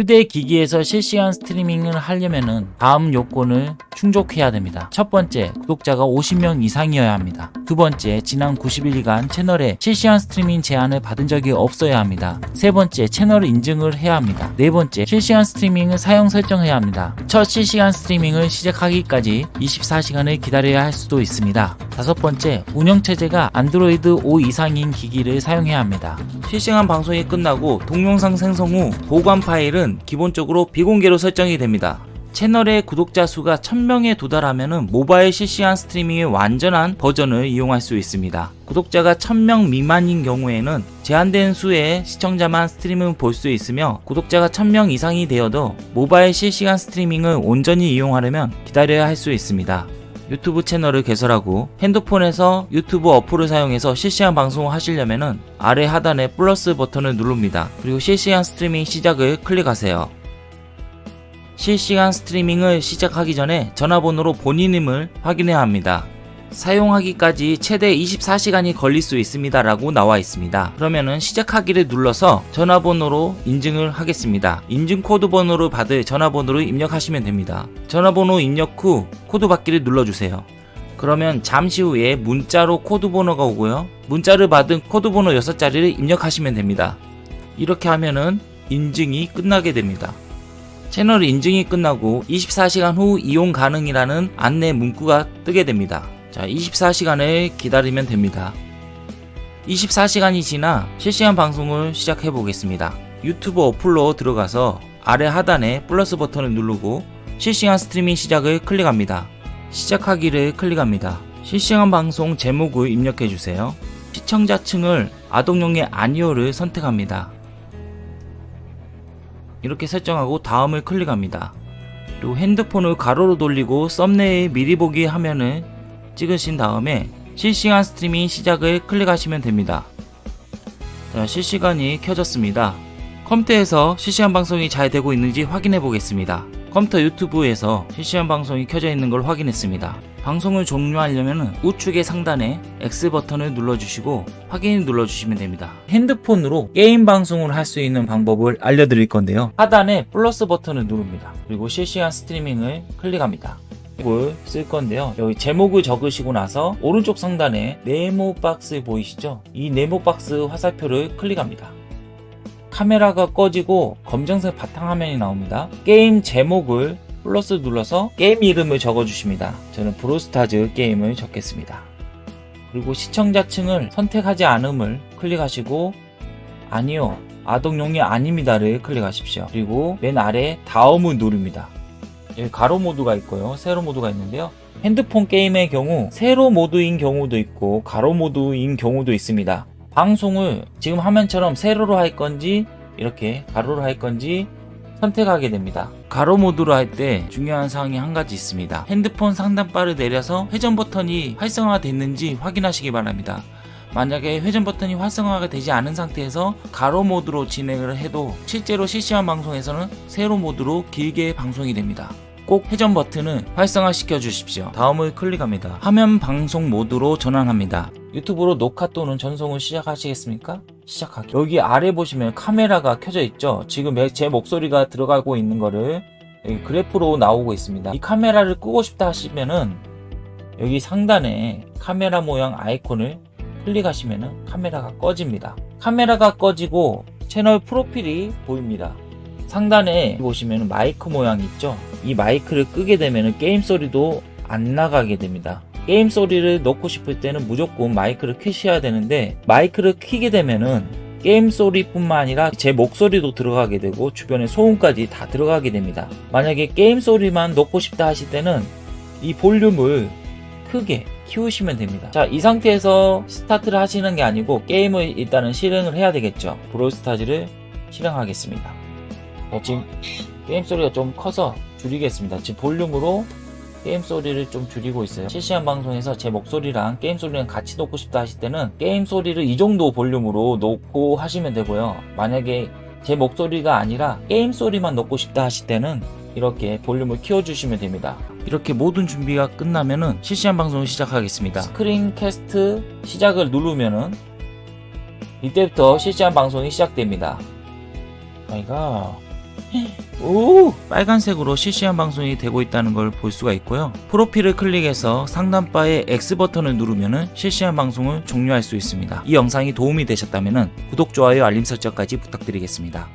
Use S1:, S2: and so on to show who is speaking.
S1: 휴대기기에서 실시간 스트리밍을 하려면 다음 요건을 충족해야 됩니다. 첫 번째, 구독자가 50명 이상이어야 합니다. 두 번째, 지난 90일간 채널에 실시간 스트리밍 제한을 받은 적이 없어야 합니다. 세 번째, 채널 인증을 해야 합니다. 네 번째, 실시간 스트리밍을 사용 설정해야 합니다. 첫 실시간 스트리밍을 시작하기까지 24시간을 기다려야 할 수도 있습니다. 다섯 번째, 운영체제가 안드로이드 5 이상인 기기를 사용해야 합니다. 실시간 방송이 끝나고 동영상 생성 후 보관 파일은 기본적으로 비공개로 설정이 됩니다. 채널의 구독자 수가 1000명에 도달하면 모바일 실시간 스트리밍의 완전한 버전을 이용할 수 있습니다. 구독자가 1000명 미만인 경우에는 제한된 수의 시청자만 스트리밍을 볼 수 있으며 구독자가 1000명 이상이 되어도 모바일 실시간 스트리밍을 온전히 이용하려면 기다려야 할 수 있습니다. 유튜브 채널을 개설하고 핸드폰에서 유튜브 어플을 사용해서 실시간 방송을 하시려면 아래 하단에 플러스 버튼을 누릅니다. 그리고 실시간 스트리밍 시작을 클릭하세요. 실시간 스트리밍을 시작하기 전에 전화번호로 본인 임을 확인해야 합니다. 사용하기까지 최대 24시간이 걸릴 수 있습니다 라고 나와 있습니다. 그러면은 시작하기를 눌러서 전화번호로 인증을 하겠습니다. 인증 코드 번호를 받을 전화번호를 입력하시면 됩니다. 전화번호 입력 후 코드 받기를 눌러주세요. 그러면 잠시 후에 문자로 코드 번호가 오고요. 문자를 받은 코드 번호 6자리를 입력하시면 됩니다. 이렇게 하면은 인증이 끝나게 됩니다. 채널 인증이 끝나고 24시간 후 이용 가능이라는 안내 문구가 뜨게 됩니다 자 24시간을 기다리면 됩니다. 24시간이 지나 실시간 방송을 시작해 보겠습니다. 유튜브 어플로 들어가서 아래 하단에 플러스 버튼을 누르고 실시간 스트리밍 시작을 클릭합니다. 시작하기를 클릭합니다. 실시간 방송 제목을 입력해 주세요. 시청자층을 아동용의 아니오를 선택합니다. 이렇게 설정하고 다음을 클릭합니다. 그리고 핸드폰을 가로로 돌리고 썸네일 미리 보기 화면을 찍으신 다음에 실시간 스트리밍 시작을 클릭하시면 됩니다. 자, 실시간이 켜졌습니다. 컴퓨터에서 실시간 방송이 잘 되고 있는지 확인해 보겠습니다. 컴퓨터 유튜브에서 실시간 방송이 켜져 있는 걸 확인했습니다. 방송을 종료하려면 우측의 상단에 X 버튼을 눌러주시고 확인 눌러주시면 됩니다. 핸드폰으로 게임 방송을 할 수 있는 방법을 알려드릴 건데요. 하단에 플러스 버튼을 누릅니다. 그리고 실시간 스트리밍을 클릭합니다. 제목을 쓸 건데요. 여기 제목을 적으시고 나서 오른쪽 상단에 네모 박스 보이시죠? 이 네모 박스 화살표를 클릭합니다. 카메라가 꺼지고 검정색 바탕화면이 나옵니다. 게임 제목을 플러스 눌러서 게임 이름을 적어주십니다. 저는 브롤스타즈 게임을 적겠습니다. 그리고 시청자층을 선택하지 않음을 클릭하시고 아니요 아동용이 아닙니다를 클릭하십시오. 그리고 맨 아래 다음을 누릅니다. 여기 가로 모드가 있고요. 세로 모드가 있는데요. 핸드폰 게임의 경우 세로 모드인 경우도 있고 가로 모드인 경우도 있습니다. 방송을 지금 화면처럼 세로로 할 건지 이렇게 가로로 할 건지 선택하게 됩니다. 가로 모드로 할 때 중요한 사항이 한 가지 있습니다. 핸드폰 상단바를 내려서 회전 버튼이 활성화 됐는지 확인하시기 바랍니다. 만약에 회전 버튼이 활성화가 되지 않은 상태에서 가로 모드로 진행을 해도 실제로 실시간 방송에서는 세로 모드로 길게 방송이 됩니다. 꼭 회전 버튼을 활성화 시켜 주십시오. 다음을 클릭합니다. 화면 방송 모드로 전환합니다. 유튜브로 녹화 또는 전송을 시작하시겠습니까? 시작하기. 여기 아래 보시면 카메라가 켜져 있죠? 지금 제 목소리가 들어가고 있는 거를 그래프로 나오고 있습니다. 이 카메라를 끄고 싶다 하시면은 여기 상단에 카메라 모양 아이콘을 클릭하시면 카메라가 꺼집니다. 카메라가 꺼지고 채널 프로필이 보입니다. 상단에 보시면 마이크 모양 있죠? 이 마이크를 끄게 되면 게임 소리도 안 나가게 됩니다. 게임 소리를 넣고 싶을 때는 무조건 마이크를 켜셔야 되는데 마이크를 켜게 되면은 게임 소리뿐만 아니라 제 목소리도 들어가게 되고 주변의 소음까지 다 들어가게 됩니다. 만약에 게임 소리만 넣고 싶다 하실 때는 이 볼륨을 크게 키우시면 됩니다. 자, 이 상태에서 스타트를 하시는 게 아니고 게임을 일단은 실행을 해야 되겠죠. 브롤스타즈를 실행하겠습니다. 어, 지금 게임 소리가 좀 커서 줄이겠습니다. 지금 볼륨으로 게임 소리를 좀 줄이고 있어요. 실시간 방송에서 제 목소리랑 게임 소리랑 같이 놓고 싶다 하실 때는 게임 소리를 이 정도 볼륨으로 놓고 하시면 되고요. 만약에 제 목소리가 아니라 게임 소리만 놓고 싶다 하실 때는 이렇게 볼륨을 키워주시면 됩니다. 이렇게 모든 준비가 끝나면은 실시간 방송을 시작하겠습니다. 스크린 캐스트 시작을 누르면은 이때부터 실시간 방송이 시작됩니다. 아이가 오 빨간색으로 실시간 방송이 되고 있다는 걸 볼 수가 있고요. 프로필을 클릭해서 상단바에 X 버튼을 누르면 실시간 방송을 종료할 수 있습니다. 이 영상이 도움이 되셨다면 구독, 좋아요, 알림 설정까지 부탁드리겠습니다